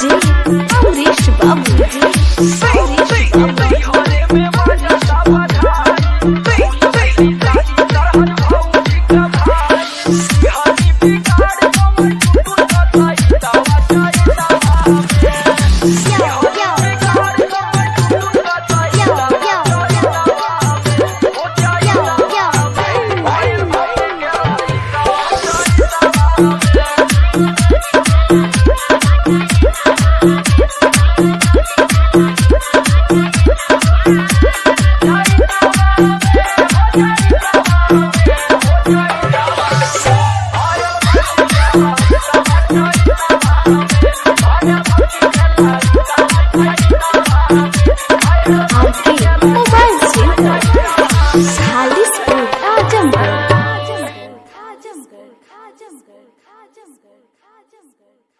Jesus. 正 죠.